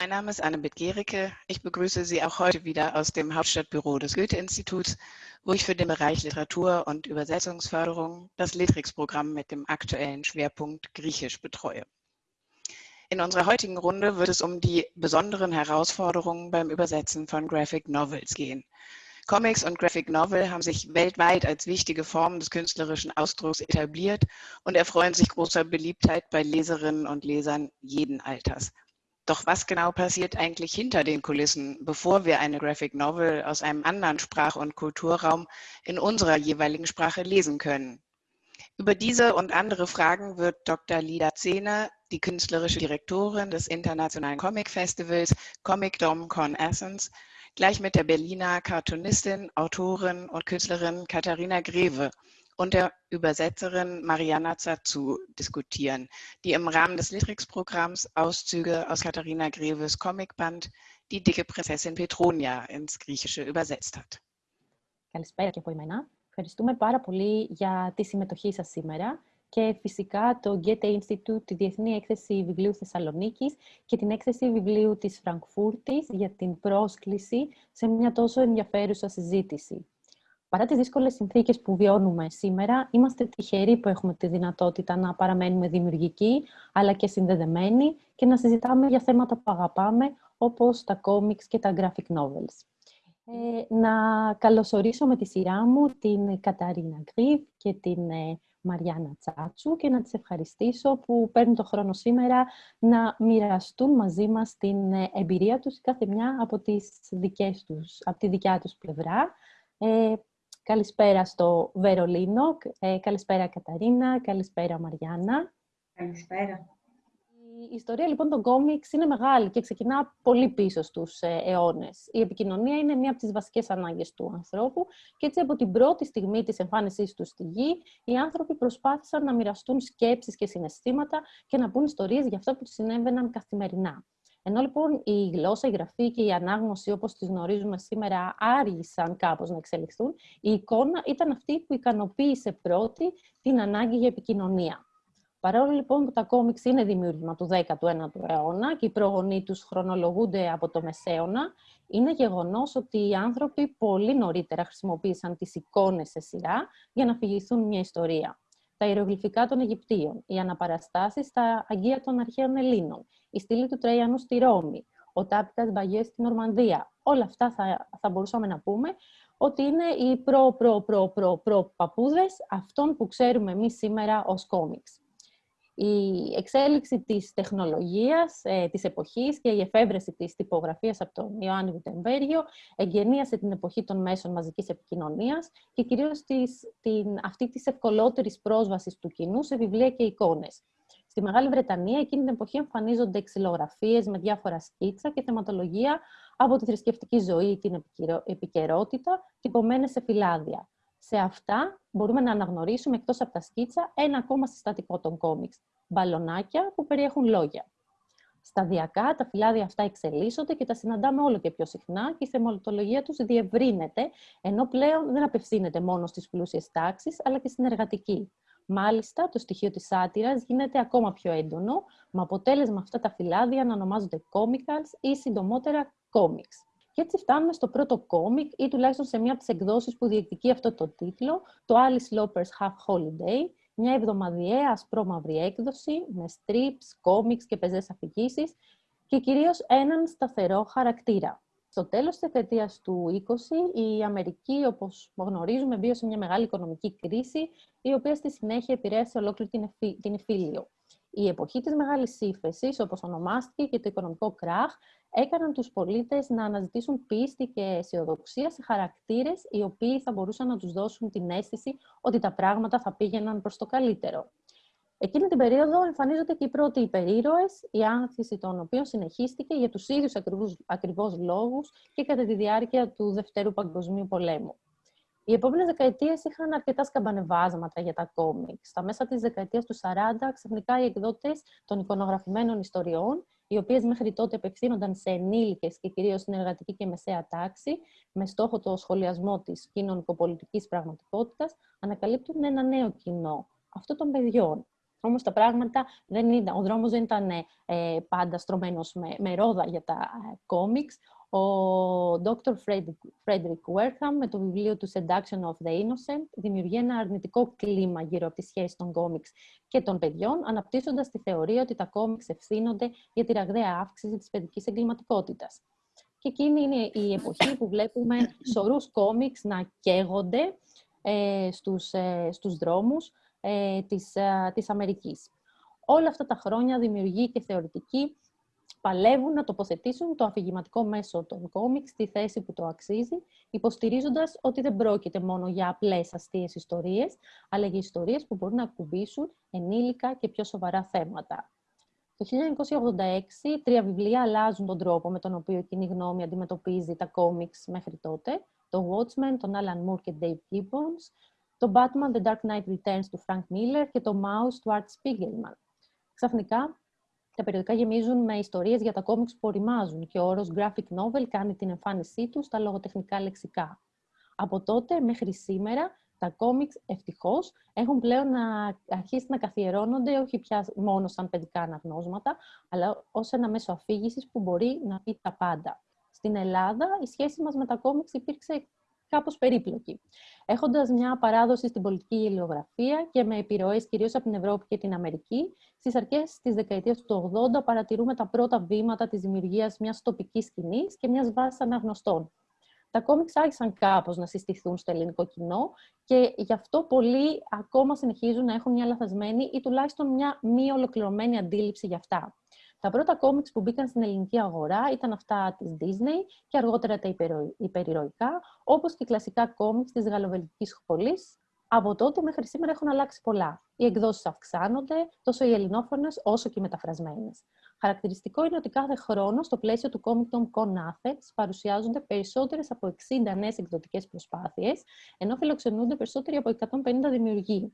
Mein Name ist Anne Gericke. Ich begrüße Sie auch heute wieder aus dem Hauptstadtbüro des Goethe-Instituts, wo ich für den Bereich Literatur und Übersetzungsförderung das Litrix-Programm mit dem aktuellen Schwerpunkt Griechisch betreue. In unserer heutigen Runde wird es um die besonderen Herausforderungen beim Übersetzen von Graphic Novels gehen. Comics und Graphic Novel haben sich weltweit als wichtige Form des künstlerischen Ausdrucks etabliert und erfreuen sich großer Beliebtheit bei Leserinnen und Lesern jeden Alters. Doch was genau passiert eigentlich hinter den Kulissen, bevor wir eine Graphic Novel aus einem anderen Sprach- und Kulturraum in unserer jeweiligen Sprache lesen können? Über diese und andere Fragen wird Dr. Lida Zehne, die künstlerische Direktorin des Internationalen Comic Festivals Comic Dom Con Essence, gleich mit der Berliner Cartoonistin, Autorin und Künstlerin Katharina Greve und der Übersetzerin Mariana Zazu diskutieren, die im Rahmen des Litrix-Programms Auszüge aus Katharina Greves Comicband Die dicke Prinzessin Petronia ins Griechische übersetzt hat. Καλησπέρα και από εμένα. Ευχαριστούμε πάρα πολύ για τη συμμετοχή σας σήμερα και φυσικά το Goethe Institute, τη Διεθνή Έκθεση Βιβλίου Θεσσαλονίκης και την Έκθεση Βιβλίου της Φραγκφούρτης για την πρόσκληση σε μια τόσο ενδιαφέρουσα συζήτηση. Παρά τις δύσκολες συνθήκες που βιώνουμε σήμερα, είμαστε τυχεροί που έχουμε τη δυνατότητα να παραμένουμε δημιουργικοί, αλλά και συνδεδεμένοι και να συζητάμε για θέματα που αγαπάμε, όπως τα κόμιξ και τα graphic novels. Ε, να καλωσορίσω με τη σειρά μου την Καταρίνα Γκρίβ και την ε, Μαριάννα Τσάτσου και να τις ευχαριστήσω που παίρνουν το χρόνο σήμερα να μοιραστούν μαζί μας την ε, εμπειρία τους κάθε μια από, τις δικές τους, από τη δικιά τους πλευρά. Ε, καλησπέρα στο Βερολίνο, ε, καλησπέρα Καταρίνα, καλησπέρα Μαριάννα. Καλησπέρα. Η ιστορία λοιπόν των κόμιξ είναι μεγάλη και ξεκινά πολύ πίσω στους ε, αιώνες. Η επικοινωνία είναι μία από τις βασικές ανάγκες του ανθρώπου και έτσι από την πρώτη στιγμή της εμφάνισής του στη γη, οι άνθρωποι προσπάθησαν να μοιραστούν σκέψεις και συναισθήματα και να πούν ιστορίες για αυτό που τους συνέβαιναν καθημερινά. Ενώ λοιπόν η γλώσσα, η γραφή και η ανάγνωση όπως τις γνωρίζουμε σήμερα άργησαν κάπως να εξελιχθούν, η εικόνα ήταν αυτή που ικανοποίησε πρώτη την ανάγκη για επικοινωνία. Παρόλο λοιπόν που τα κόμιξ είναι δημιούργημα του 19ου αιώνα και οι προγονείς τους χρονολογούνται από το Μεσαίωνα, είναι γεγονός ότι οι άνθρωποι πολύ νωρίτερα χρησιμοποίησαν τις εικόνες σε σειρά για να φυγηθούν μια ιστορία. Τα ιερογλυφικά των Αιγυπτίων, οι αναπαραστάσεις στα αγγεία των αρχαίων Ελλήνων, η στήλη του Τραϊανού στη Ρώμη, ο Τάπικας Μπαγιές στην Ορμανδία. Όλα αυτά θα, θα μπορούσαμε να πούμε ότι είναι οι προ-προ-προ-προ-προ παππούδες αυτών που ξέρουμε εμείς σήμερα ως κόμιξ η εξέλιξη της τεχνολογίας ε, της εποχής και η εφεύρεση της τυπογραφίας από τον Ιωάννη Γουτεμβέργιο εγκαινίασε την εποχή των μέσων μαζικής επικοινωνίας και κυρίως της, την, αυτή της ευκολότερης πρόσβασης του κοινού σε βιβλία και εικόνες. Στη Μεγάλη Βρετανία εκείνη την εποχή εμφανίζονται ξυλογραφίες με διάφορα σκίτσα και θεματολογία από τη θρησκευτική ζωή, την επικαιρότητα, τυπωμένες σε φυλάδια. Σε αυτά μπορούμε να αναγνωρίσουμε εκτός από τα σκίτσα ένα ακόμα συστατικό των κόμιξ, μπαλονάκια που περιέχουν λόγια. Σταδιακά τα φυλάδια αυτά εξελίσσονται και τα συναντάμε όλο και πιο συχνά και η θεματολογία τους διευρύνεται, ενώ πλέον δεν απευθύνεται μόνο στις πλούσιες τάξεις, αλλά και στην εργατική. Μάλιστα, το στοιχείο της σάτυρας γίνεται ακόμα πιο έντονο, με αποτέλεσμα αυτά τα φυλάδια να ονομάζονται comicals ή συντομότερα comics. Και έτσι φτάνουμε στο πρώτο κόμικ ή τουλάχιστον σε μία από τις εκδόσεις που διεκδικεί αυτό το τίτλο, το Alice Loper's Half Holiday, μια εβδομαδιαία ασπρόμαυρη έκδοση με strips, κόμιξ και πεζές αφηγήσεις και κυρίως έναν σταθερό χαρακτήρα. Στο τέλος της δεκαετίας του 20, η Αμερική, όπως γνωρίζουμε, βίωσε μια μεγάλη οικονομική κρίση, η οποία στη συνέχεια επηρέασε ολόκληρη την Εφήλιο. Η εποχή της μεγάλης ύφεσης, όπως ονομάστηκε, και το οικονομικό κράχ, έκαναν τους πολίτες να αναζητήσουν πίστη και αισιοδοξία σε χαρακτήρες οι οποίοι θα μπορούσαν να τους δώσουν την αίσθηση ότι τα πράγματα θα πήγαιναν προς το καλύτερο. Εκείνη την περίοδο εμφανίζονται και οι πρώτοι υπερήρωες, η άνθηση των οποίων συνεχίστηκε για τους ίδιους ακριβώς, ακριβώς λόγους και κατά τη διάρκεια του Δευτέρου Παγκοσμίου Πολέμου. Οι επόμενες δεκαετίες είχαν αρκετά σκαμπανεβάσματα για τα κόμικς. Στα μέσα της δεκαετίας του 40, ξαφνικά οι εκδότες των εικονογραφημένων ιστοριών οι οποίες μέχρι τότε απευθύνονταν σε ενήλικες και κυρίως στην εργατική και μεσαία τάξη, με στόχο το σχολιασμό της κοινωνικοπολιτικής πραγματικότητας, ανακαλύπτουν ένα νέο κοινό, αυτό των παιδιών. Όμως τα πράγματα δεν ήταν, ο δρόμος δεν ήταν ε, πάντα στρωμένος με, με ρόδα για τα κόμιξ. Ο Dr. Frederick Wertham με το βιβλίο του Seduction of the Innocent δημιουργεί ένα αρνητικό κλίμα γύρω από τη σχέση των κόμιξ και των παιδιών, αναπτύσσοντας τη θεωρία ότι τα κόμιξ ευθύνονται για τη ραγδαία αύξηση της παιδικής εγκληματικότητας. Και εκείνη είναι η εποχή που βλέπουμε σωρούς κόμιξ να καίγονται ε, στους, ε, στους δρόμους ε, της, ε, της Αμερικής. Όλα αυτά τα χρόνια δημιουργεί και θεωρητικοί παλεύουν να τοποθετήσουν το αφηγηματικό μέσο των κόμιξ στη θέση που το αξίζει, υποστηρίζοντας ότι δεν πρόκειται μόνο για απλές αστείες ιστορίες, αλλά για ιστορίες που μπορούν να ακουμπήσουν ενήλικα και πιο σοβαρά θέματα. Το 1986, τρία βιβλία αλλάζουν τον τρόπο με τον οποίο η κοινή γνώμη αντιμετωπίζει τα κόμιξ μέχρι τότε. Το Watchmen, τον Alan Moore και Dave Gibbons, το Batman The Dark Knight Returns του Frank Miller και το Mouse του Art Spiegelman. Ξαφνικά, τα περιοδικά γεμίζουν με ιστορίες για τα κόμιξ που οριμάζουν και ο όρος graphic novel κάνει την εμφάνισή του στα λογοτεχνικά λεξικά. Από τότε μέχρι σήμερα, τα κόμιξ ευτυχώς έχουν πλέον να αρχίσει να καθιερώνονται όχι πια μόνο σαν παιδικά αναγνώσματα, αλλά ως ένα μέσο αφήγησης που μπορεί να πει τα πάντα. Στην Ελλάδα, η σχέση μας με τα κόμιξ υπήρξε κάπως περίπλοκη. Έχοντας μια παράδοση στην πολιτική γελιογραφία και με επιρροές κυρίως από την Ευρώπη και την Αμερική, στις αρχές της δεκαετίας του 80 παρατηρούμε τα πρώτα βήματα της δημιουργίας μιας τοπικής σκηνής και μιας βάσης αναγνωστών. Τα κόμιξ άρχισαν κάπως να συστηθούν στο ελληνικό κοινό και γι' αυτό πολλοί ακόμα συνεχίζουν να έχουν μια λαθασμένη ή τουλάχιστον μια μη ολοκληρωμένη αντίληψη για αυτά. Τα πρώτα κόμιξ που μπήκαν στην ελληνική αγορά ήταν αυτά της Disney και αργότερα τα υπερηρωικά, όπως και κλασικά κόμιξ της γαλλοβελικής σχολής. Από τότε μέχρι σήμερα έχουν αλλάξει πολλά. Οι εκδόσεις αυξάνονται, τόσο οι ελληνόφωνες όσο και οι μεταφρασμένες. Χαρακτηριστικό είναι ότι κάθε χρόνο στο πλαίσιο του Comic Con Con Athens παρουσιάζονται περισσότερες από 60 νέες εκδοτικές προσπάθειες, ενώ φιλοξενούνται περισσότεροι από 150 δημιουργοί.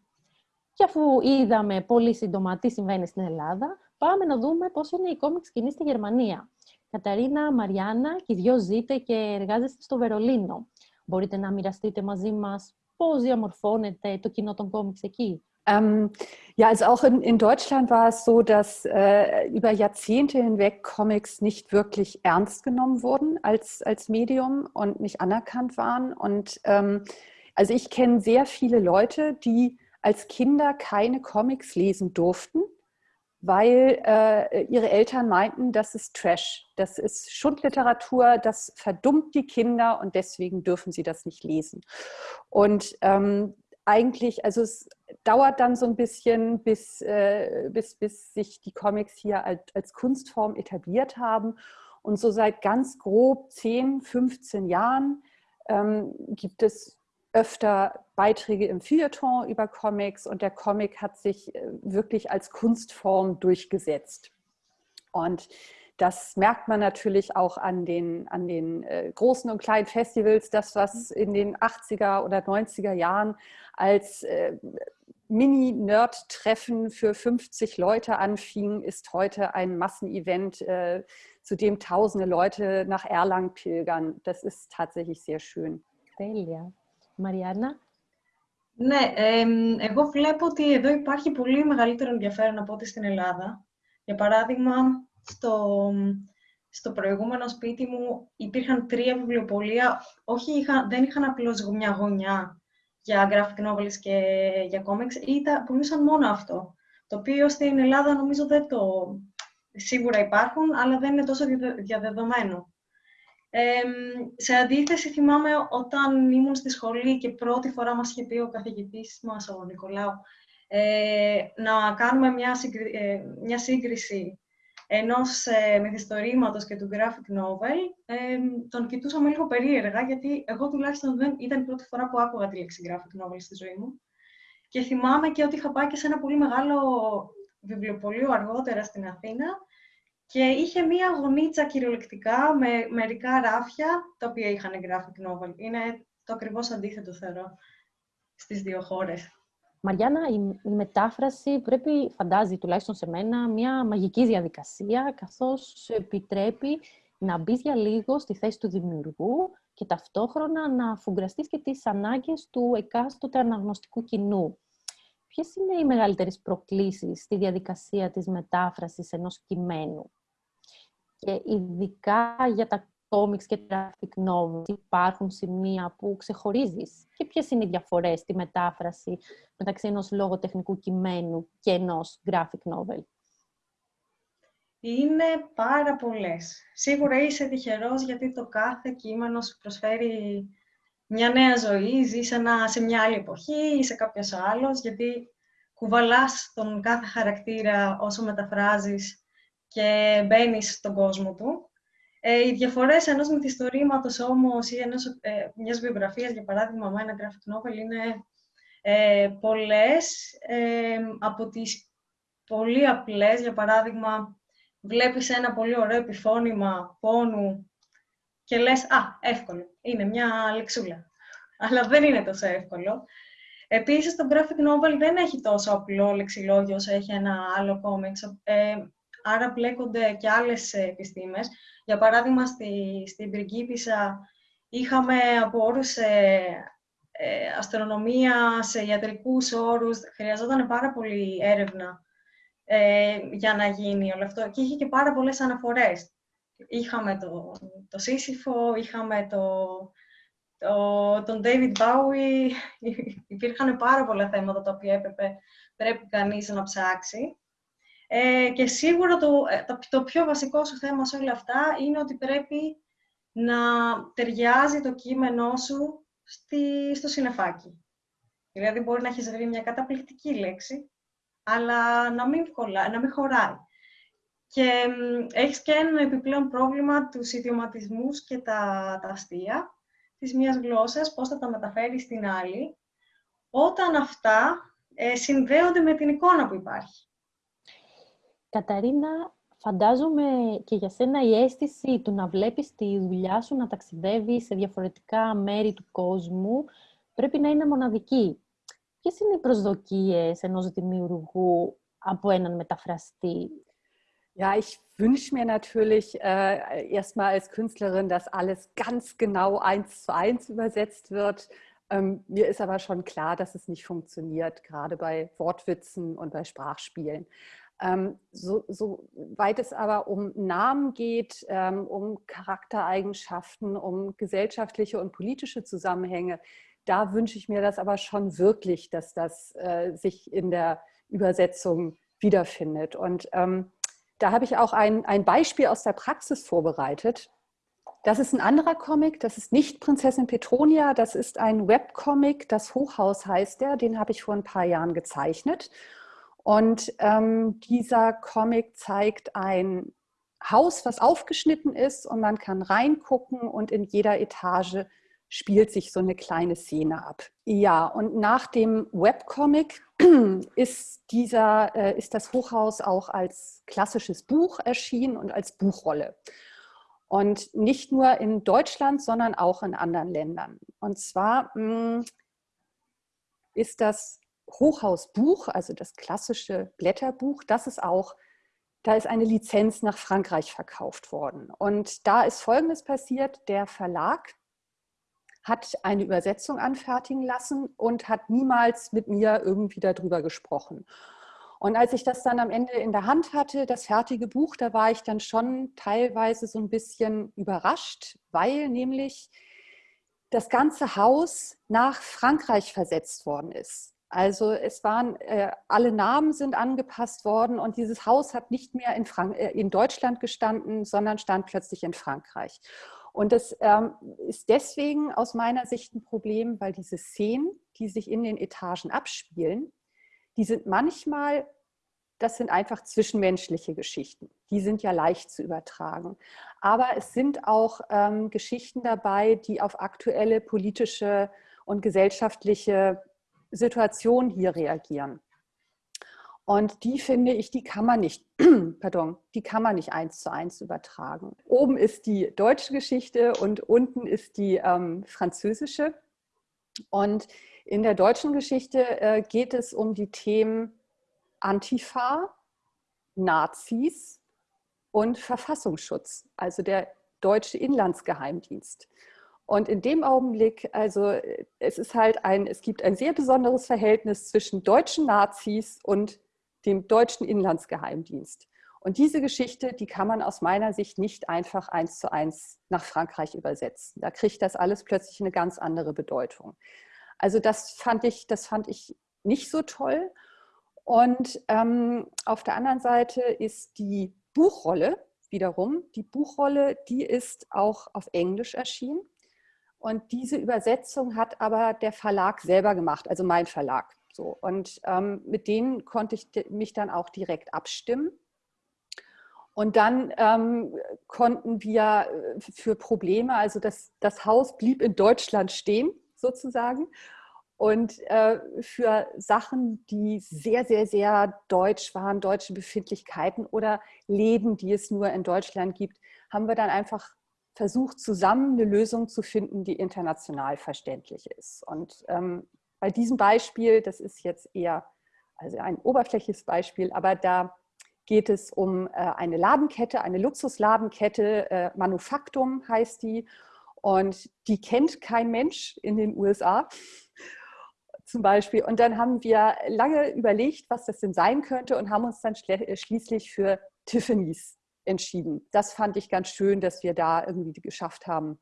Και αφού είδαμε πολύ σύντομα τι συμβαίνει στην Ελλάδα, πάμε να δούμε πώς είναι η κόμικ σκηνή στη Γερμανία. Καταρίνα, Μαριάννα, και οι δυο ζείτε και εργάζεστε στο Βερολίνο. Μπορείτε να μοιραστείτε μαζί μας πώς διαμορφώνεται το κοινό των κόμιξ εκεί. Ähm, ja, also auch in, in, Deutschland war es so, dass äh, über Jahrzehnte hinweg Comics nicht wirklich ernst genommen wurden als, als Medium und nicht anerkannt waren. Und ähm, also ich kenne sehr viele Leute, die als Kinder keine Comics lesen durften, weil äh, ihre Eltern meinten, das ist Trash, das ist Schundliteratur, das verdummt die Kinder und deswegen dürfen sie das nicht lesen. Und ähm, eigentlich, also es dauert dann so ein bisschen, bis, äh, bis, bis sich die Comics hier als, als Kunstform etabliert haben. Und so seit ganz grob 10, 15 Jahren ähm, gibt es öfter Beiträge im Feuilleton über Comics und der Comic hat sich äh, wirklich als Kunstform durchgesetzt. Und das merkt man natürlich auch an den, an den äh, großen und kleinen Festivals, das, was in den 80er oder 90er Jahren als äh, Mini-Nerd-Treffen für 50 Leute anfing, ist heute ein Massenevent, zu dem tausende Leute nach Erlangen pilgern. Das ist tatsächlich sehr schön. Delia. Μαριάννα. Ναι, ε, εγώ βλέπω ότι εδώ υπάρχει πολύ μεγαλύτερο ενδιαφέρον από ό,τι στην Ελλάδα. Για παράδειγμα, στο, στο προηγούμενο σπίτι μου υπήρχαν τρία βιβλιοπολία. Όχι, είχα, δεν είχαν απλώς μια γωνιά για graphic novels και για comics, ήταν, πουλούσαν μόνο αυτό. Το οποίο στην Ελλάδα νομίζω δεν το... Σίγουρα υπάρχουν, αλλά δεν είναι τόσο διαδεδομένο σε αντίθεση, θυμάμαι όταν ήμουν στη σχολή και πρώτη φορά μας είχε πει ο καθηγητής μας, ο Νικολάου, ε, να κάνουμε μια, ε, μια σύγκριση ενός ε, μυθιστορήματος και του graphic novel, ε, τον κοιτούσαμε λίγο περίεργα, γιατί εγώ τουλάχιστον δεν ήταν η πρώτη φορά που άκουγα τη λέξη graphic novel στη ζωή μου. Και θυμάμαι και ότι είχα πάει και σε ένα πολύ μεγάλο βιβλιοπωλείο αργότερα στην Αθήνα και είχε μία γωνίτσα κυριολεκτικά με μερικά ράφια, τα οποία είχαν graphic novel. Είναι το ακριβώς αντίθετο, θεωρώ, στις δύο χώρες. Μαριάννα, η, μετάφραση πρέπει, φαντάζει τουλάχιστον σε μένα, μια μαγική διαδικασία, καθώς σου επιτρέπει να μπεις για λίγο στη θέση του δημιουργού και ταυτόχρονα να φουγκραστείς και τις ανάγκες του εκάστοτε αναγνωστικού κοινού. ποιες είναι οι μεγαλύτερες προκλήσεις στη διαδικασία της μετάφρασης ενός κειμένου; Και ειδικά για τα κόμιξ και graphic novels υπάρχουν σημεία που ξεχωρίζεις και ποιες είναι οι διαφορές στη μετάφραση μεταξύ ενός λογοτεχνικού κειμένου και ενός graphic novel; Είναι πάρα πολλές. Σίγουρα είσαι τυχερός γιατί το κάθε κείμενο σου προσφέρει μια νέα ζωή, ζεις σε, σε μια άλλη εποχή ή σε κάποιος άλλος, γιατί κουβαλάς τον κάθε χαρακτήρα όσο μεταφράζεις και μπαίνεις στον κόσμο του. Ε, οι διαφορές ενός μυθιστορήματος όμως ή ενός, ε, μιας βιογραφίας, για παράδειγμα, με ένα graphic novel, είναι ε, πολλές. Ε, από τις πολύ απλές, για παράδειγμα, βλέπεις ένα πολύ ωραίο επιφώνημα πόνου και λες «Α, εύκολο, είναι μια λεξούλα». Αλλά δεν είναι τόσο εύκολο. Επίσης, το graphic novel δεν έχει τόσο απλό λεξιλόγιο όσο έχει ένα άλλο comics. Ε, άρα μπλέκονται και άλλες επιστήμες. Για παράδειγμα, στη, στην πριγκίπισσα είχαμε από όρους ε, ε, αστρονομία, σε ιατρικούς όρους. Χρειαζόταν πάρα πολύ έρευνα ε, για να γίνει όλο αυτό. Και είχε και πάρα πολλές αναφορές. Είχαμε το, το Σύσυφο, είχαμε το, το, τον David Bowie, υπήρχαν πάρα πολλά θέματα τα οποία έπρεπε, πρέπει κανείς να ψάξει. Ε, και σίγουρα το, ε, το, το πιο βασικό σου θέμα σε όλα αυτά είναι ότι πρέπει να ταιριάζει το κείμενό σου στη, στο συνεφάκι. Δηλαδή μπορεί να έχεις βρει μια καταπληκτική λέξη, αλλά να μην, κολλά, να μην χωράει. Και έχεις και ένα επιπλέον πρόβλημα τους ιδιωματισμούς και τα, τα αστεία της μίας γλώσσας, πώς θα τα μεταφέρεις στην άλλη, όταν αυτά ε, συνδέονται με την εικόνα που υπάρχει. Καταρίνα, φαντάζομαι και για σένα η αίσθηση του να βλέπεις τη δουλειά σου να ταξιδεύει σε διαφορετικά μέρη του κόσμου πρέπει να είναι μοναδική. Ποιες είναι οι προσδοκίες ενός δημιουργού από έναν μεταφραστή; Ja, ich wünsche mir natürlich äh, erstmal als Künstlerin, dass alles ganz genau eins zu eins übersetzt wird. Ähm, mir ist aber schon klar, dass es nicht funktioniert, gerade bei Wortwitzen und bei Sprachspielen. Ähm, so, so, weit es aber um Namen geht, ähm, um Charaktereigenschaften, um gesellschaftliche und politische Zusammenhänge, da wünsche ich mir das aber schon wirklich, dass das äh, sich in der Übersetzung wiederfindet. Und ähm, da habe ich auch ein, ein Beispiel aus der Praxis vorbereitet. Das ist ein anderer Comic, das ist nicht Prinzessin Petronia, das ist ein Webcomic, das Hochhaus heißt der, den habe ich vor ein paar Jahren gezeichnet. Und ähm, dieser Comic zeigt ein Haus, was aufgeschnitten ist und man kann reingucken und in jeder Etage spielt sich so eine kleine Szene ab. Ja, und nach dem Webcomic ist, dieser, äh, ist das Hochhaus auch als klassisches Buch erschienen und als Buchrolle. Und nicht nur in Deutschland, sondern auch in anderen Ländern. Und zwar mh, hm, ist das Hochhausbuch, also das klassische Blätterbuch, das ist auch, da ist eine Lizenz nach Frankreich verkauft worden. Und da ist Folgendes passiert, der Verlag hat eine Übersetzung anfertigen lassen und hat niemals mit mir irgendwie darüber gesprochen. Und als ich das dann am Ende in der Hand hatte, das fertige Buch, da war ich dann schon teilweise so ein bisschen überrascht, weil nämlich das ganze Haus nach Frankreich versetzt worden ist. Also es waren, äh, alle Namen sind angepasst worden und dieses Haus hat nicht mehr in, Frank äh, in Deutschland gestanden, sondern stand plötzlich in Frankreich. Und das ähm, ist deswegen aus meiner Sicht ein Problem, weil diese Szenen, die sich in den Etagen abspielen, die sind manchmal, das sind einfach zwischenmenschliche Geschichten. Die sind ja leicht zu übertragen. Aber es sind auch ähm, Geschichten dabei, die auf aktuelle politische und gesellschaftliche Situation hier reagieren. Und die finde ich, die kann man nicht, pardon, die kann man nicht eins zu eins übertragen. Oben ist die deutsche Geschichte und unten ist die ähm, französische. Und in der deutschen Geschichte äh, geht es um die Themen Antifa, Nazis und Verfassungsschutz, also der deutsche Inlandsgeheimdienst. Und in dem Augenblick, also es ist halt ein, es gibt ein sehr besonderes Verhältnis zwischen deutschen Nazis und dem deutschen Inlandsgeheimdienst. Und diese Geschichte, die kann man aus meiner Sicht nicht einfach eins zu eins nach Frankreich übersetzen. Da kriegt das alles plötzlich eine ganz andere Bedeutung. Also das fand ich, das fand ich nicht so toll. Und ähm, auf der anderen Seite ist die Buchrolle wiederum, die Buchrolle, die ist auch auf Englisch erschienen. Und diese Übersetzung hat aber der Verlag selber gemacht, also mein Verlag. So. Und ähm, mit denen konnte ich mich dann auch direkt abstimmen. Und dann ähm, konnten wir äh, für Probleme, also das, das Haus blieb in Deutschland stehen sozusagen. Und äh, für Sachen, die sehr, sehr, sehr deutsch waren, deutsche Befindlichkeiten oder Läden, die es nur in Deutschland gibt, haben wir dann einfach versucht, zusammen eine Lösung zu finden, die international verständlich ist. Und ähm, bei diesem Beispiel, das ist jetzt eher also ein oberflächliches Beispiel, aber da geht es um äh, eine Ladenkette, eine Luxusladenkette, äh, Manufaktum heißt die. Und die kennt kein Mensch in den USA zum Beispiel. Und dann haben wir lange überlegt, was das denn sein könnte und haben uns dann schließlich für Tiffany's entschieden. Das fand ich ganz schön, dass wir da irgendwie geschafft haben,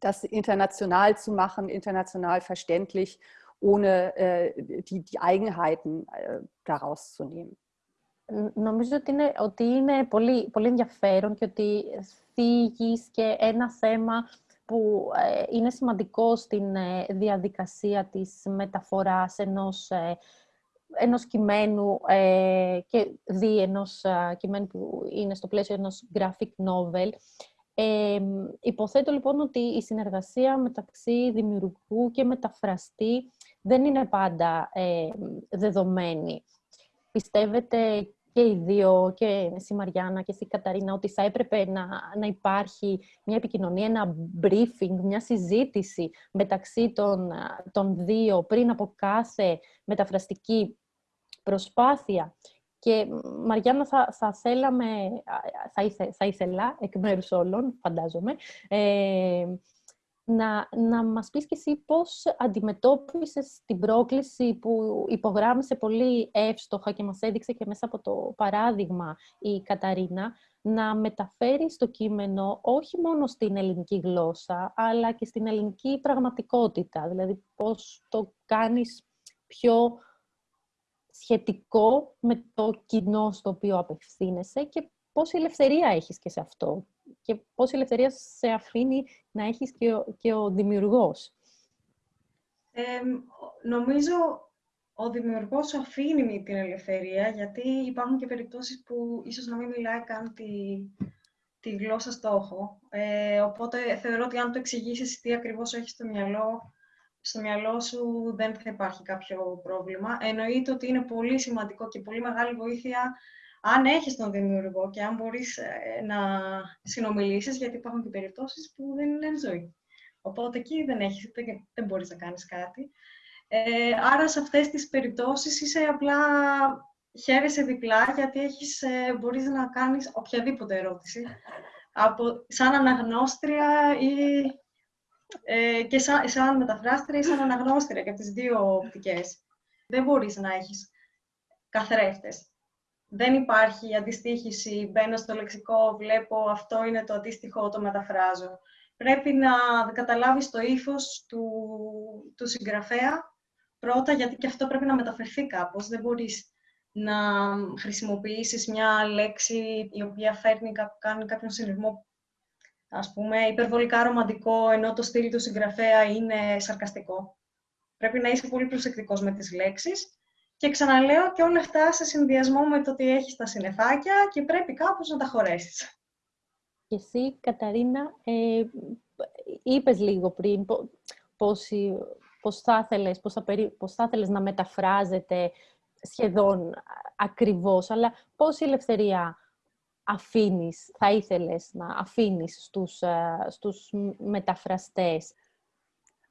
das international zu machen, international verständlich, ohne äh, die, die Eigenheiten äh, daraus zu nehmen. Νομίζω ότι είναι, ότι είναι πολύ, πολύ ενδιαφέρον και ότι θίγεις και ένα θέμα που ε, είναι σημαντικό στην ε, διαδικασία της μεταφοράς ενός, ε, ενός κειμένου και δι ενός κειμένου που είναι στο πλαίσιο ενός graphic novel. Ε, υποθέτω λοιπόν ότι η συνεργασία μεταξύ δημιουργού και μεταφραστή δεν είναι πάντα δεδομένη. Πιστεύετε και οι δύο, και εσύ Μαριάννα και εσύ Καταρίνα, ότι θα έπρεπε να, να υπάρχει μια επικοινωνία, ένα briefing, μια συζήτηση μεταξύ των, των δύο πριν από κάθε μεταφραστική προσπάθεια. Και Μαριάννα, θα, θα θέλαμε, θα, ήθε, θα ήθελα, εκ μέρους όλων, φαντάζομαι, ε, να, να μας πεις και εσύ πώς αντιμετώπισες την πρόκληση που υπογράμμισε πολύ εύστοχα και μας έδειξε και μέσα από το παράδειγμα η Καταρίνα, να μεταφέρει το κείμενο όχι μόνο στην ελληνική γλώσσα, αλλά και στην ελληνική πραγματικότητα. Δηλαδή, πώς το κάνεις πιο σχετικό με το κοινό στο οποίο απευθύνεσαι και πόση ελευθερία έχεις και σε αυτό και πόση ελευθερία σε αφήνει να έχεις και ο, και ο δημιουργός. νομίζω ο δημιουργός αφήνει την ελευθερία, γιατί υπάρχουν και περιπτώσεις που ίσως να μην μιλάει καν τη, τη γλώσσα στόχο. Ε, οπότε θεωρώ ότι αν το εξηγήσεις τι ακριβώς έχεις στο μυαλό, στο μυαλό σου δεν θα υπάρχει κάποιο πρόβλημα. Εννοείται ότι είναι πολύ σημαντικό και πολύ μεγάλη βοήθεια αν έχεις τον δημιουργό και αν μπορείς ε, να συνομιλήσεις, γιατί υπάρχουν και περιπτώσεις που δεν είναι ζωή. Οπότε εκεί δεν, έχεις, δεν, δεν μπορείς να κάνεις κάτι. Ε, άρα σε αυτές τις περιπτώσεις είσαι απλά χαίρεσαι διπλά, γιατί έχεις, ε, μπορείς να κάνεις οποιαδήποτε ερώτηση. Από, σαν αναγνώστρια ή ε, και σαν, σαν μεταφράστρια ή σαν αναγνώστρια και από τις δύο οπτικές. Δεν μπορείς να έχεις καθρέφτες δεν υπάρχει αντιστοίχηση, μπαίνω στο λεξικό, βλέπω αυτό είναι το αντίστοιχο, το μεταφράζω. Πρέπει να καταλάβεις το ύφος του, του συγγραφέα πρώτα, γιατί και αυτό πρέπει να μεταφερθεί κάπως. Δεν μπορείς να χρησιμοποιήσεις μια λέξη η οποία φέρνει, κάνει κάποιον συνειρμό, ας πούμε, υπερβολικά ρομαντικό, ενώ το στυλ του συγγραφέα είναι σαρκαστικό. Πρέπει να είσαι πολύ προσεκτικός με τις λέξεις και ξαναλέω και όλα αυτά σε συνδυασμό με το ότι έχεις τα συννεφάκια και πρέπει κάπως να τα χωρέσεις. Και εσύ, Καταρίνα, ε, είπες λίγο πριν πώς, πώς, θα θέλεις, πώς, θα πώς θα θέλεις να μεταφράζεται σχεδόν ακριβώς, αλλά πόση ελευθερία αφήνεις, θα ήθελες να αφήνεις στους, ε, στους μεταφραστές.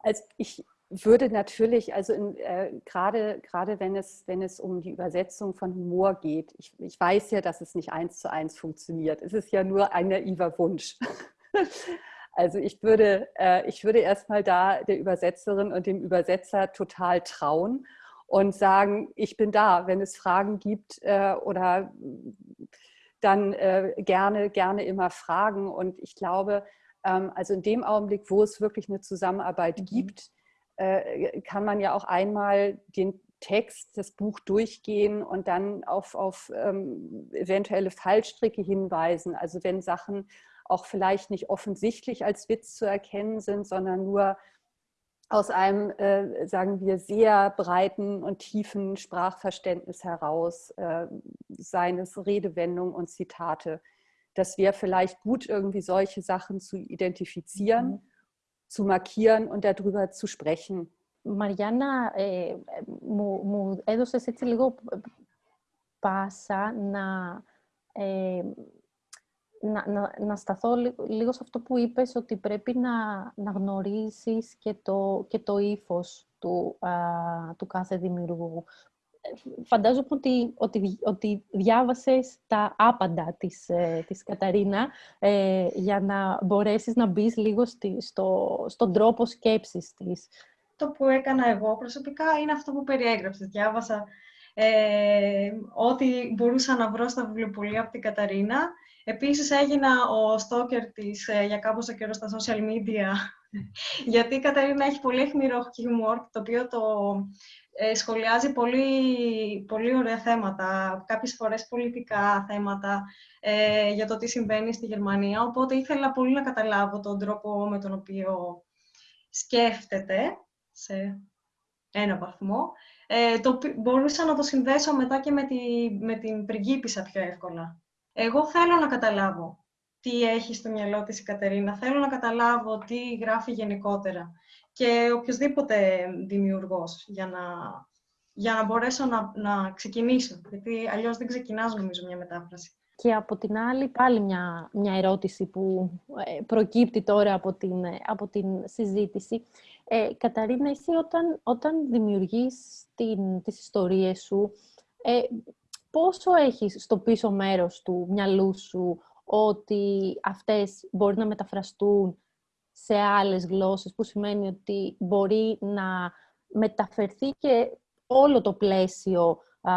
Also ich, würde natürlich, also in, äh, gerade, gerade wenn, es, wenn es um die Übersetzung von Humor geht, ich, ich weiß ja, dass es nicht eins zu eins funktioniert. Es ist ja nur ein naiver Wunsch. Also ich würde, äh, ich würde erstmal da der Übersetzerin und dem Übersetzer total trauen und sagen, ich bin da, wenn es Fragen gibt äh, oder dann äh, gerne, gerne immer fragen. Und ich glaube, ähm, also in dem Augenblick, wo es wirklich eine Zusammenarbeit mhm. gibt, äh, kann man ja auch einmal den Text, das Buch durchgehen und dann auf, auf ähm, eventuelle Fallstricke hinweisen. Also wenn Sachen auch vielleicht nicht offensichtlich als Witz zu erkennen sind, sondern nur aus einem, äh, sagen wir, sehr breiten und tiefen Sprachverständnis heraus, äh, seines Redewendungen und Zitate. Das wäre vielleicht gut, irgendwie solche Sachen zu identifizieren, mhm. zu markieren und darüber zu sprechen. Μαριάννα, ε, μου, μου έδωσες έτσι λίγο πάσα να, ε, να, να, να σταθώ λίγο σε αυτό που είπες, ότι πρέπει να, να γνωρίσεις και το, και το ύφος του, α, του κάθε δημιουργού. Φαντάζομαι ότι, ότι, ότι διάβασες τα άπαντα της, ε, της Καταρίνα ε, για να μπορέσεις να μπεις λίγο στη, στο, στον τρόπο σκέψης της. Το που έκανα εγώ προσωπικά είναι αυτό που περιέγραψες. Διάβασα ε, ό,τι μπορούσα να βρω στα βιβλιοπολία από την Καταρίνα Επίσης έγινα ο στόκερ της ε, για κάποιο καιρό στα social media, γιατί η Καταρίνα έχει πολύ αιχμηρό χιούμορ, το οποίο το ε, σχολιάζει πολύ, πολύ ωραία θέματα, κάποιες φορές πολιτικά θέματα ε, για το τι συμβαίνει στη Γερμανία, οπότε ήθελα πολύ να καταλάβω τον τρόπο με τον οποίο σκέφτεται σε ένα βαθμό. Ε, το, μπορούσα να το συνδέσω μετά και με, τη, με την πριγκίπισσα πιο εύκολα. Εγώ θέλω να καταλάβω τι έχει στο μυαλό της η Κατερίνα. Θέλω να καταλάβω τι γράφει γενικότερα. Και οποιοδήποτε δημιουργός για να, για να μπορέσω να, να ξεκινήσω. Γιατί αλλιώς δεν ξεκινάς νομίζω μια μετάφραση. Και από την άλλη πάλι μια, μια ερώτηση που ε, προκύπτει τώρα από την, ε, από την συζήτηση. Ε, Καταρίνα, εσύ όταν, όταν δημιουργείς την, τις ιστορίες σου, ε, πόσο έχεις στο πίσω μέρος του μυαλού σου ότι αυτές μπορεί να μεταφραστούν σε άλλες γλώσσες, που σημαίνει ότι μπορεί να μεταφερθεί και όλο το πλαίσιο α,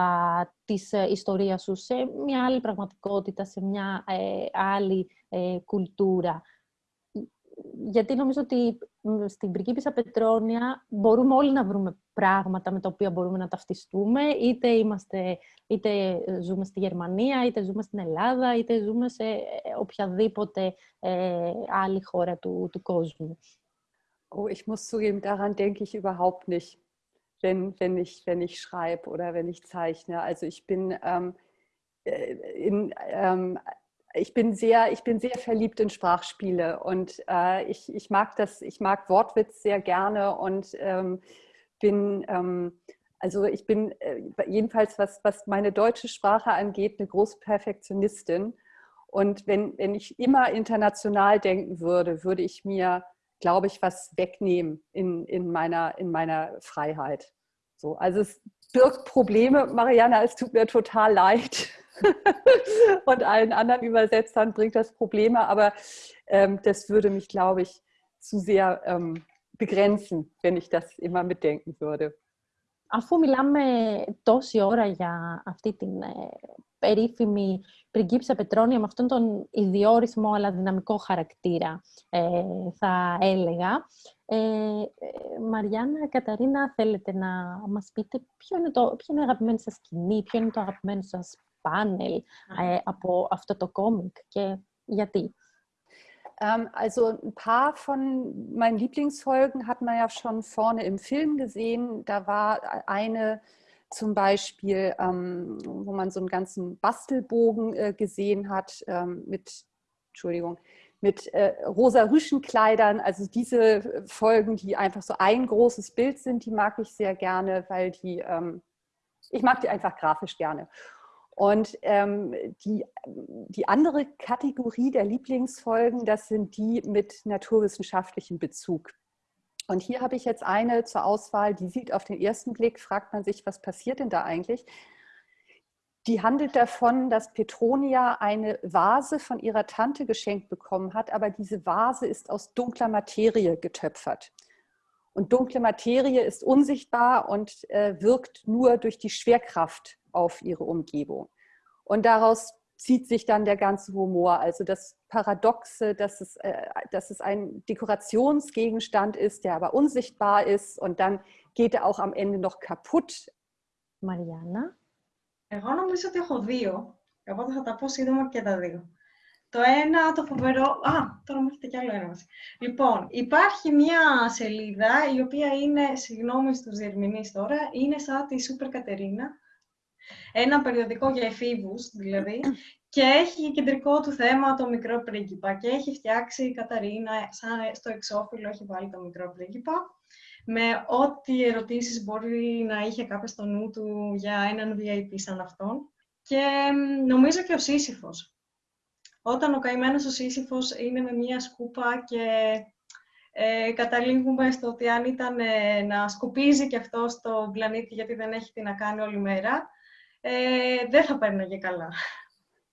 της ε, ιστορίας σου σε μια άλλη πραγματικότητα, σε μια ε, άλλη ε, κουλτούρα. Γιατί νομίζω ότι στην πριγκίπισσα Πετρόνια μπορούμε όλοι να βρούμε πράγματα με τα οποία μπορούμε να ταυτιστούμε, είτε, είμαστε, είτε ζούμε στη Γερμανία, είτε ζούμε στην Ελλάδα, είτε ζούμε σε ε, οποιαδήποτε ε, άλλη χώρα του, του κόσμου. Oh, ich muss zugeben, daran denke ich überhaupt nicht, wenn, wenn, ich, wenn ich schreibe oder wenn ich zeichne. Also ich bin ähm, äh, in, ähm, ich bin sehr, ich bin sehr verliebt in Sprachspiele und äh, ich, ich mag das, ich mag Wortwitz sehr gerne und ähm, bin, ähm, also ich bin äh, jedenfalls, was, was meine deutsche Sprache angeht, eine große Perfektionistin. Und wenn, wenn ich immer international denken würde, würde ich mir, glaube ich, was wegnehmen in, in, meiner, in meiner Freiheit. So, also es birgt Probleme, Mariana, es tut mir total leid. und allen anderen Übersetzern bringt das Probleme, aber ähm, das würde mich, glaube ich, zu sehr ähm, begrenzen, wenn ich das immer mitdenken würde. Αφού μιλάμε τόση ώρα για αυτή την ε, περίφημη πριγκίψα Πετρόνια με αυτόν τον ιδιόρισμό αλλά δυναμικό χαρακτήρα, ε, θα έλεγα. Ε, ε, Μαριάννα, Καταρίνα, θέλετε να μας πείτε ποιο είναι, το, ποιο είναι η αγαπημένη σας σκηνή, ποιο είναι το αγαπημένο σας Panel äh, από αυτό το κόμικ και γιατί? Ähm, also ein paar von meinen Lieblingsfolgen hat man ja schon vorne im Film gesehen. Da war eine zum Beispiel, ähm, wo man so einen ganzen Bastelbogen äh, gesehen hat ähm, mit, Entschuldigung, mit äh, rosa Rüschenkleidern. Also diese Folgen, die einfach so ein großes Bild sind, die mag ich sehr gerne, weil die, ich mag die einfach grafisch gerne. Und ähm, die, die andere Kategorie der Lieblingsfolgen, das sind die mit naturwissenschaftlichem Bezug. Und hier habe ich jetzt eine zur Auswahl, die sieht auf den ersten Blick, fragt man sich, was passiert denn da eigentlich? die handelt davon, dass Petronia eine Vase von ihrer Tante geschenkt bekommen hat, aber diese Vase ist aus dunkler Materie getöpfert. Und dunkle Materie ist unsichtbar und äh, wirkt nur durch die Schwerkraft auf ihre Umgebung. Und daraus zieht sich dann der ganze Humor. Also das Paradoxe, dass es, äh, dass es ein Dekorationsgegenstand ist, der aber unsichtbar ist und dann geht er auch am Ende noch kaputt. Mariana? Εγώ νομίζω ότι έχω δύο. Εγώ θα τα πω σύντομα και τα δύο. Το ένα, το φοβερό... Α, τώρα μου έρχεται κι άλλο ένα. Λοιπόν, υπάρχει μια σελίδα, η οποία είναι, συγγνώμη στους διερμηνείς τώρα, είναι σαν τη Σούπερ Κατερίνα. Ένα περιοδικό για εφήβους, δηλαδή, και έχει κεντρικό του θέμα το μικρό πρίγκιπα. Και έχει φτιάξει η Καταρίνα, σαν στο εξώφυλλο έχει βάλει το μικρό πρίγκιπα με ό,τι ερωτήσεις μπορεί να είχε κάποιος στο νου του για έναν VIP σαν αυτόν. Και νομίζω και ο Σύσυφος. Όταν ο καημένος ο Σύσυφος είναι με μία σκούπα και ε, καταλήγουμε στο ότι αν ήταν ε, να σκουπίζει και αυτό στο πλανήτη γιατί δεν έχει τι να κάνει όλη μέρα, ε, δεν θα παίρναγε καλά.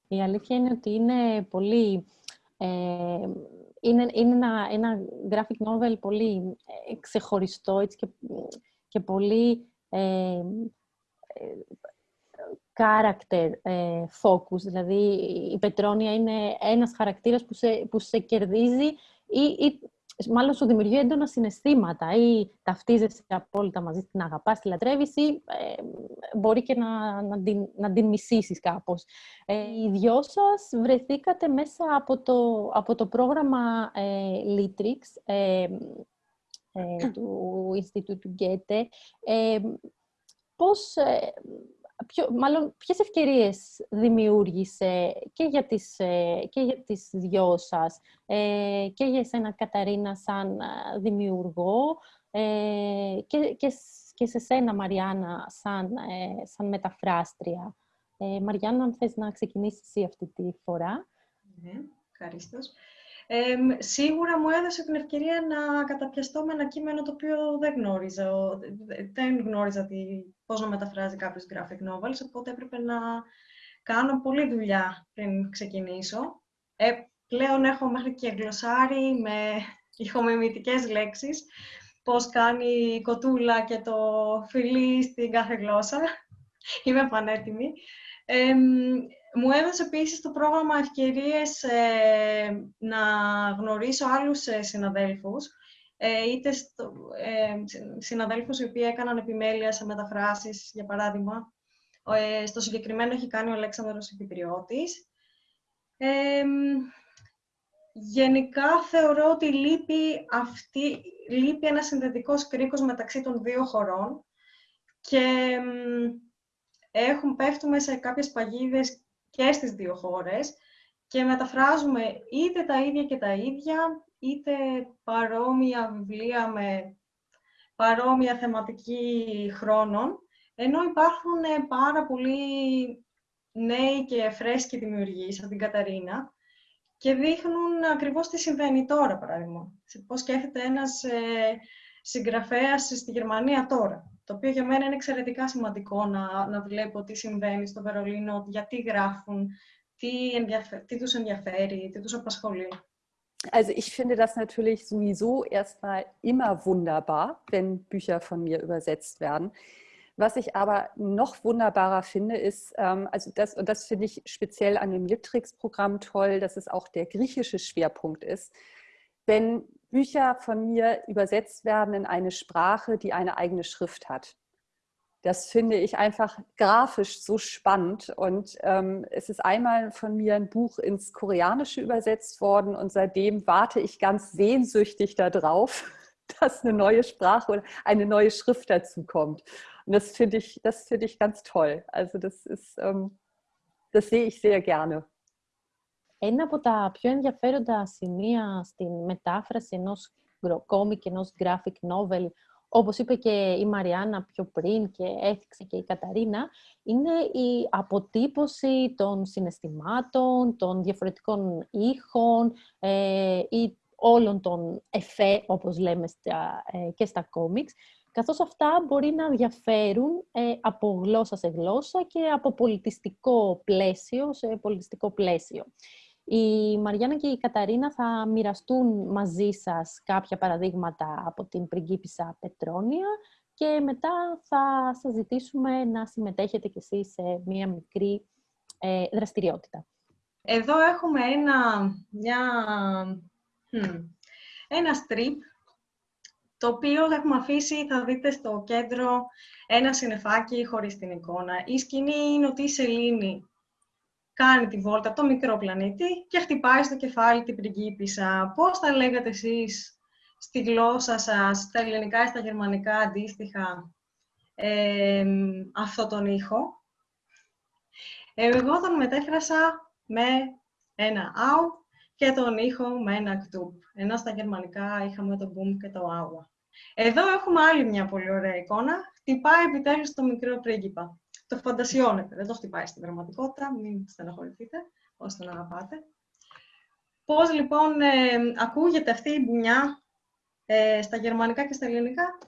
Η αλήθεια είναι ότι είναι πολύ ε, είναι, είναι ένα, ένα graphic novel πολύ ε, ξεχωριστό έτσι, και, και πολύ ε, ε character ε, focus. Δηλαδή, η Πετρόνια είναι ένας χαρακτήρας που σε, που σε κερδίζει ή, ή μάλλον σου δημιουργεί έντονα συναισθήματα ή ταυτίζεσαι απόλυτα μαζί, την αγαπάς, τη λατρεύεις ή ε, μπορεί και να, να, την, να την μισήσεις κάπως. Ε, οι δυο σας βρεθήκατε μέσα από το, από το πρόγραμμα ε, Litrix ε, ε, του Ινστιτούτου Γκέτε. Ε, πώς, ποιο, μάλλον, ποιες ευκαιρίες δημιούργησε και για τις, ε, και για τις δυο σας ε, και για εσένα Καταρίνα σαν ε, δημιουργό και, και, και σε σένα Μαριάννα σαν, σαν μεταφράστρια. Μαριάννα, αν θες να ξεκινήσεις εσύ αυτή τη φορά. Ναι, ευχαριστώ. Ε, σίγουρα μου έδωσε την ευκαιρία να καταπιαστώ με ένα κείμενο το οποίο δεν γνώριζα. Δεν γνώριζα τι, πώς να μεταφράζει κάποιος graphic novels, οπότε έπρεπε να κάνω πολλή δουλειά πριν ξεκινήσω. Ε, πλέον έχω μέχρι και γλωσσάρι με ηχομιμητικές λέξεις, πώς κάνει η κοτούλα και το φιλί στην κάθε γλώσσα. Είμαι πανέτοιμη. Ε, μου έδωσε επίσης το πρόγραμμα ευκαιρίες ε, να γνωρίσω άλλους ε, συναδέλφους, ε, είτε στο, ε, συναδέλφους οι οποίοι έκαναν επιμέλεια σε μεταφράσεις, για παράδειγμα. Ε, στο συγκεκριμένο έχει κάνει ο Αλέξανδρος Επιπριώτης. γενικά θεωρώ ότι λείπει, αυτή, λείπει ένας συνδετικός κρίκος μεταξύ των δύο χωρών και έχουν, πέφτουμε σε κάποιες παγίδες και στις δύο χώρες και μεταφράζουμε είτε τα ίδια και τα ίδια, είτε παρόμοια βιβλία με παρόμοια θεματική χρόνων, ενώ υπάρχουν πάρα πολλοί νέοι και φρέσκοι δημιουργοί, σαν την Καταρίνα, και δείχνουν ακριβώς τι συμβαίνει τώρα, παράδειγμα. Πώς σκέφτεται ένας ε, συγγραφέας στη Γερμανία τώρα το οποίο για μένα είναι εξαιρετικά σημαντικό να, να βλέπω τι συμβαίνει στο Βερολίνο, γιατί γράφουν, τι, ενδιαφε... τι τους ενδιαφέρει, τι τους απασχολεί. Also ich finde das natürlich sowieso erstmal immer wunderbar, wenn Bücher von mir übersetzt werden. Was ich aber noch wunderbarer finde, ist, ähm, also das, und das finde ich speziell an dem Litrix-Programm toll, dass es auch der griechische Schwerpunkt ist. Wenn Bücher von mir übersetzt werden in eine Sprache, die eine eigene Schrift hat. Das finde ich einfach grafisch so spannend. Und ähm, es ist einmal von mir ein Buch ins Koreanische übersetzt worden und seitdem warte ich ganz sehnsüchtig darauf, dass eine neue Sprache oder eine neue Schrift dazu kommt. Und das finde ich, das ich ganz toll. Also das ist, ähm, das sehe ich sehr gerne. Ένα από τα πιο ενδιαφέροντα σημεία στην μετάφραση ενός κόμικ, ενός graphic novel, όπως είπε και η Μαριάννα πιο πριν και έθιξε και η Καταρίνα, είναι η αποτύπωση των συναισθημάτων, των διαφορετικών ήχων ε, ή όλων των εφέ, όπως λέμε στα, ε, και στα κόμιξ. καθώς αυτά μπορεί να διαφέρουν ε, από γλώσσα σε γλώσσα και από πολιτιστικό πλαίσιο σε πολιτιστικό πλαίσιο. Η Μαριάννα και η Καταρίνα θα μοιραστούν μαζί σας κάποια παραδείγματα από την πριγκίπισσα Πετρόνια και μετά θα σας ζητήσουμε να συμμετέχετε κι εσείς σε μία μικρή ε, δραστηριότητα. Εδώ έχουμε ένα, μια, ένα strip, το οποίο έχουμε αφήσει, θα δείτε στο κέντρο, ένα συνεφάκι χωρίς την εικόνα. Η σκηνή είναι ότι η Σελήνη κάνει τη βόλτα από το μικρό πλανήτη και χτυπάει στο κεφάλι την πριγκίπισσα. Πώς θα λέγατε εσείς στη γλώσσα σας, στα ελληνικά ή στα γερμανικά αντίστοιχα, ε, αυτό τον ήχο; Εγώ τον μετέφρασα με ένα «αου» και τον ήχο με ένα «κτουπ». Ενώ στα γερμανικά είχαμε το «μπουμ» και το «άουα». Εδώ έχουμε άλλη μια πολύ ωραία εικόνα. Χτυπάει επιτέλους το μικρό πρίγκιπα. Το φαντασιώνετε, δεν το χτυπάει στην πραγματικότητα, μην στεναχωρηθείτε, ώστε τον αγαπάτε. Πώς λοιπόν ε, ακούγεται αυτή η μπουνιά ε, στα γερμανικά και στα ελληνικά,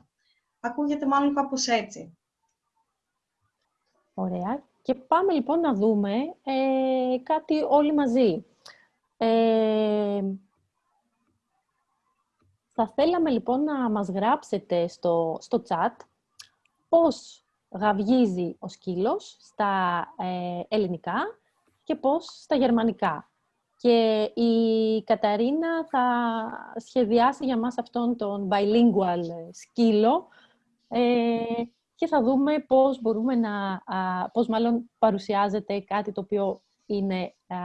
ακούγεται μάλλον κάπως έτσι. Ωραία. Και πάμε λοιπόν να δούμε ε, κάτι όλοι μαζί. Ε, θα θέλαμε λοιπόν να μας γράψετε στο, στο chat πώς γαυγίζει ο σκύλος στα ε, ελληνικά και πώς στα γερμανικά. Και η Καταρίνα θα σχεδιάσει για μας αυτόν τον bilingual σκύλο ε, και θα δούμε πώς μπορούμε να, πώς μάλλον παρουσιάζεται κάτι το οποίο είναι α,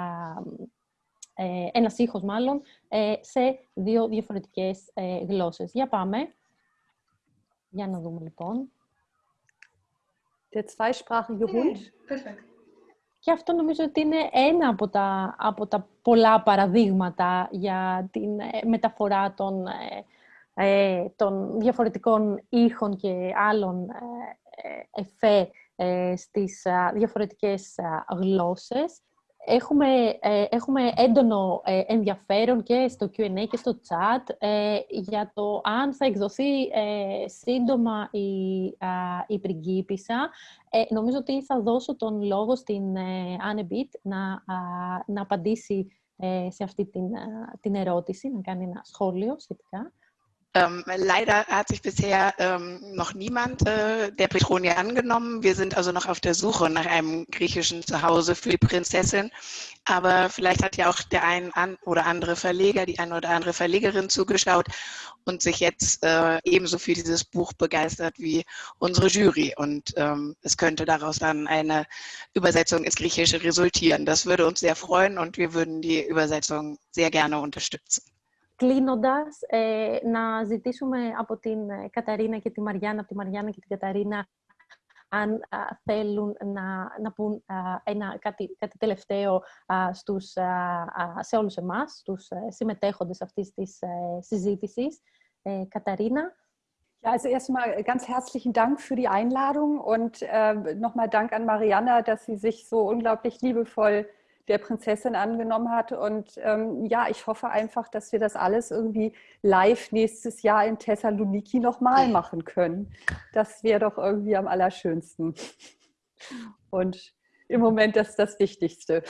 ε, ένας ήχος μάλλον, ε, σε δύο διαφορετικές ε, γλώσσες. Για πάμε. Για να δούμε λοιπόν. Der zweisprachige Hund; Perfect. Και αυτό νομίζω ότι είναι ένα από τα, από τα πολλά παραδείγματα για την μεταφορά των ε, των διαφορετικών ήχων και άλλων ε, εφέ ε, στις διαφορετικές γλώσσες. Έχουμε, έχουμε έντονο ενδιαφέρον και στο Q&A και στο chat για το αν θα εκδοθεί σύντομα η, η πριγκίπισσα. νομίζω ότι θα δώσω τον λόγο στην Anne να, να απαντήσει σε αυτή την, την ερώτηση, να κάνει ένα σχόλιο σχετικά. Ähm, leider hat sich bisher ähm, noch niemand äh, der Petronia angenommen. Wir sind also noch auf der Suche nach einem griechischen Zuhause für die Prinzessin. Aber vielleicht hat ja auch der ein oder andere Verleger, die eine oder andere Verlegerin zugeschaut und sich jetzt äh, ebenso für dieses Buch begeistert wie unsere Jury. Und ähm, es könnte daraus dann eine Übersetzung ins Griechische resultieren. Das würde uns sehr freuen und wir würden die Übersetzung sehr gerne unterstützen. Κλείνοντας, ε, να ζητήσουμε από την ε, Καταρίνα και τη Μαριάννα, από τη Μαριάννα και την Καταρίνα, αν θέλουν να, να πούν ένα, κάτι, κάτι τελευταίο στους, σε όλους εμάς, στους ε, συμμετέχοντες αυτής της συζήτησης. Καταρίνα. Ja, also erstmal ganz herzlichen Dank für die Einladung und äh, nochmal Dank an Marianna, dass sie sich so unglaublich liebevoll der Prinzessin angenommen hat. Und ähm, ja, ich hoffe einfach, dass wir das alles irgendwie live nächstes Jahr in Thessaloniki nochmal machen können. Das wäre doch irgendwie am allerschönsten. Und im Moment das ist das Wichtigste.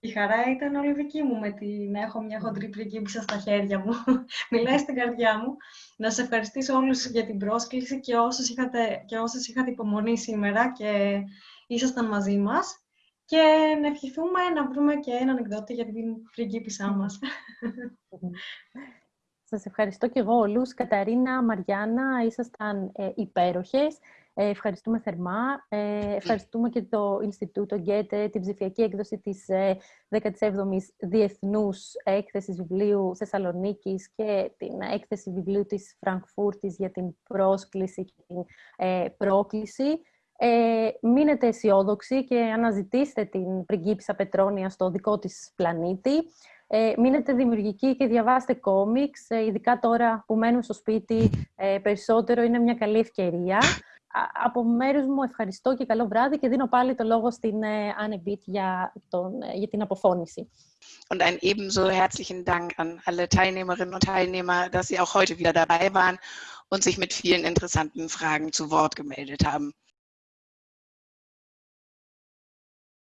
Η χαρά ήταν όλη δική μου με τη να έχω μια χοντρή πριγκίπισσα στα χέρια μου. Μιλάει στην καρδιά μου. Να σε ευχαριστήσω όλους για την πρόσκληση και όσες είχατε, και όσες είχατε υπομονή σήμερα και ήσασταν μαζί μας Και να ευχηθούμε να βρούμε και έναν εκδότη για την πριγκίπισά μας. Σας ευχαριστώ και εγώ όλους. Καταρίνα, Μαριάννα, ήσασταν ε, υπέροχες. Ε, ευχαριστούμε θερμά. Ε, ευχαριστούμε και το Ινστιτούτο Γκέτε, την ψηφιακή έκδοση της ε, 17ης Διεθνούς Έκθεσης Βιβλίου Θεσσαλονίκης και την έκθεση βιβλίου της Φραγκφούρτης για την πρόσκληση και την ε, πρόκληση. Ε, μείνετε αισιόδοξοι και αναζητήστε την πριγκίπισσα Πετρόνια στο δικό της πλανήτη. Ε, μείνετε δημιουργικοί και διαβάστε κόμιξ, ε, ειδικά τώρα που μένουμε στο σπίτι ε, περισσότερο, είναι μια καλή ευκαιρία. Από μέρους μου ευχαριστώ και καλό βράδυ και δίνω πάλι το λόγο στην ε, Anne Bitt για, τον, ε, για την αποφώνηση. Und ein ebenso herzlichen Dank an alle Teilnehmerinnen und Teilnehmer, dass Sie auch heute wieder dabei waren und sich mit vielen interessanten Fragen zu Wort gemeldet haben.